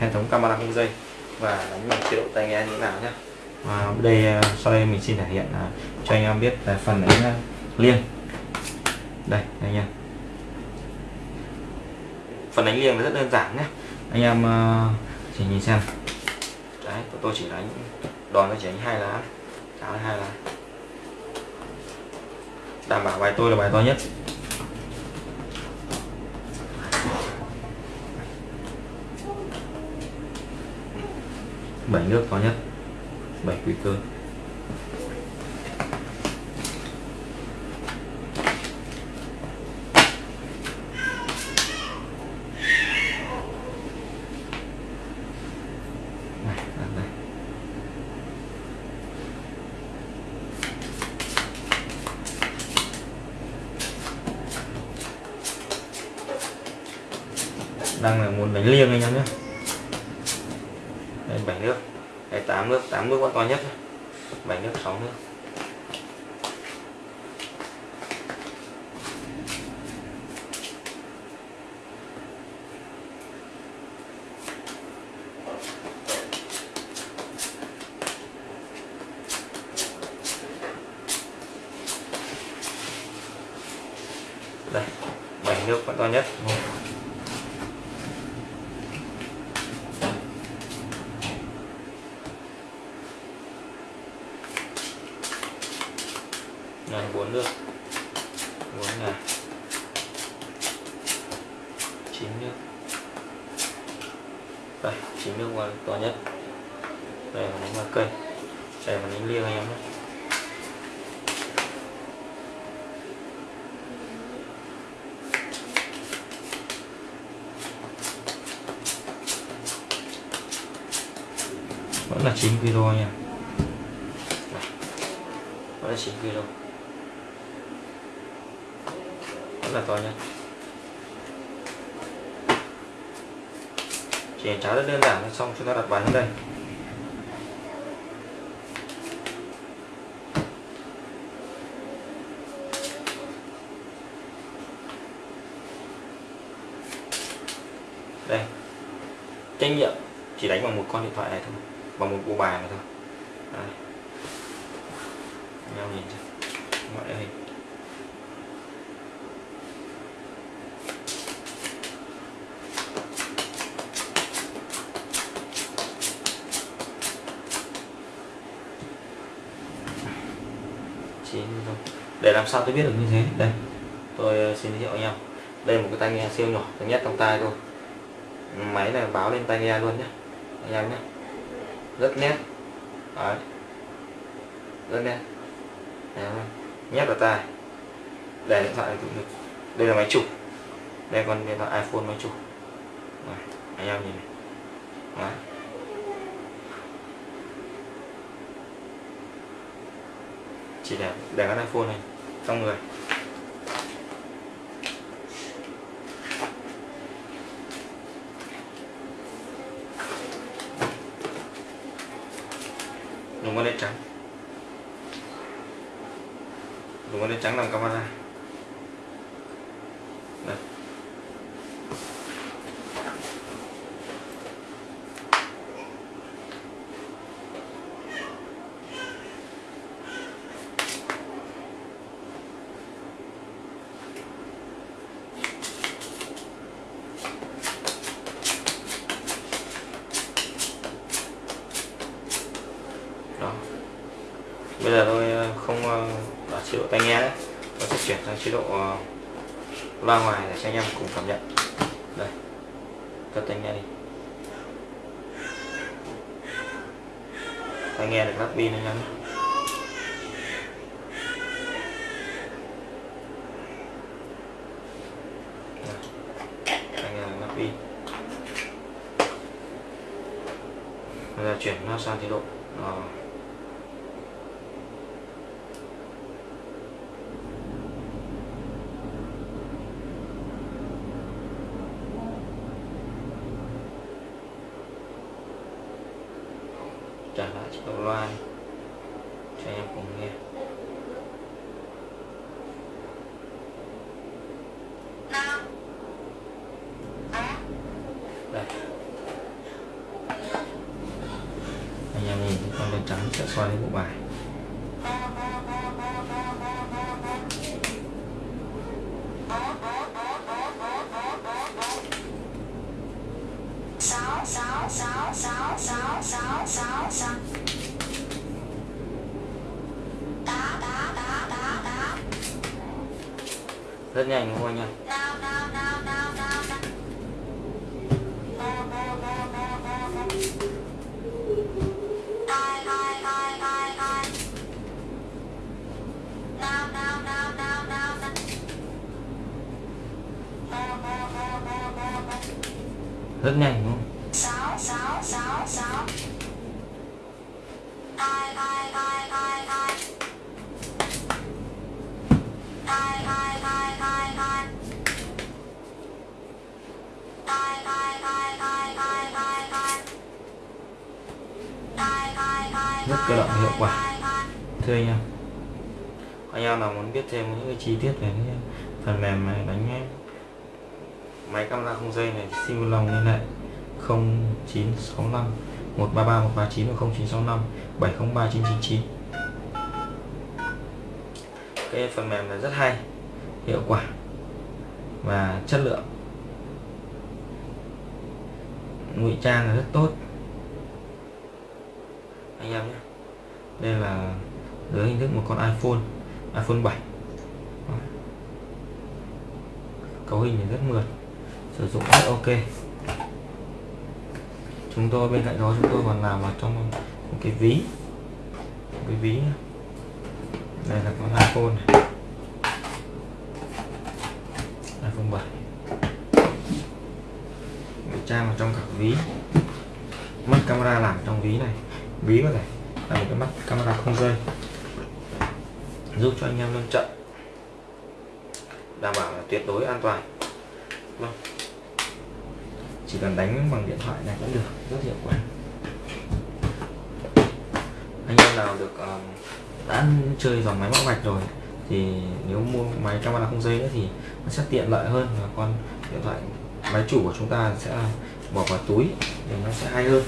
hệ thống camera không dây. Và đánh bằng chế độ tai nghe như thế nào nhé và đây ờ, sau đây mình xin thể hiện ờ, cho anh em biết về phần đánh ờ, liêng. Đây anh em. Phần đánh liêng rất đơn giản nhé anh em ờ, chỉ nhìn xem. Đấy tôi chỉ đánh đòn nó chỉ đánh hai lá. Cháo hai lá. Đảm bảo bài tôi là bài to nhất. Bảy nước to nhất bảy quy cơ. Này, đặt đang là muốn đánh liêng anh em nhé đây bảy nước. Hay tám nước tám nước vẫn to nhất bảy nước, sáu nước. Đây, bảy nước vẫn to nhất. Này bốn nước. Bốn ngà chín nước. Đây, chín nước qua to nhất. Đây là đánh cây. Đây là đánh liêng anh em nhé. Vẫn là 9 kg nha vẫn là 9 kg rất là to nha. Chỉ cháo rất đơn giản xong chúng ta đặt bài lên đây. Đây. Trách nhiệm chỉ đánh bằng một con điện thoại này thôi, bằng một bộ bài này thôi. Đây. nhau nhìn xem. Mọi hình. Để làm sao tôi biết được như thế? Đây, tôi ờ, xin giới thiệu anh em. Đây là một cái tai nghe siêu nhỏ tôi nhét trong tai thôi máy này báo lên tai nghe luôn nhé anh em nhé rất nét. Đấy. rất nét. Đấy. nhét vào tai. Để điện thoại cũng được. Đây là máy chụp đây còn điện thoại iPhone máy chụp Đấy. anh em nhìn này. Đấy. Chỉ để để cái iPhone này, trong người. Dùng con đen trắng. Dùng con đen trắng làm camera. Bây giờ tôi ờ, không ờ, ở chế độ tai nghe đấy. Tôi sẽ chuyển sang chế độ ờ, loa ngoài để cho anh em cùng cảm nhận. Đây cất tai nghe đi. Tai nghe được lắp pin anh em tai nghe lắp pin. Bây giờ chuyển nó sang chế độ uh, trả lại cho các loan cho em cùng nghe. Đây. Anh em nhìn con đen trắng sẽ xoay bộ bài. rất nhanh không anh ạ rất nhanh đúng không? Cơ động hiệu quả. thưa anh em anh em nào muốn biết thêm những cái chi tiết về cái phần mềm này, đánh máy camera không dây này xin vui lòng liên hệ 0965 133 139 và 0965 703 999 cái phần mềm này rất hay, hiệu quả và chất lượng. Ngụy trang là rất tốt. Anh em nhé đây là dưới hình thức một con iPhone iPhone 7 cấu hình thì rất mượt, sử dụng rất ok. Chúng tôi bên cạnh đó, chúng tôi còn làm vào trong một cái ví. Một cái ví này đây là con iPhone này. iPhone 7 ngụy trang vào trong cả ví. Mất camera làm trong ví này. Ví có thể là một cái mắt camera không dây. Giúp cho anh em lên trận. Đảm bảo là tuyệt đối an toàn. Vâng. chỉ cần đánh bằng điện thoại này cũng được rất hiệu quả. Anh em nào được um, đã chơi dòng máy móc vạch rồi thì nếu mua máy camera không dây nữa thì nó sẽ tiện lợi hơn và con điện thoại máy chủ của chúng ta sẽ bỏ vào túi thì nó sẽ hay hơn.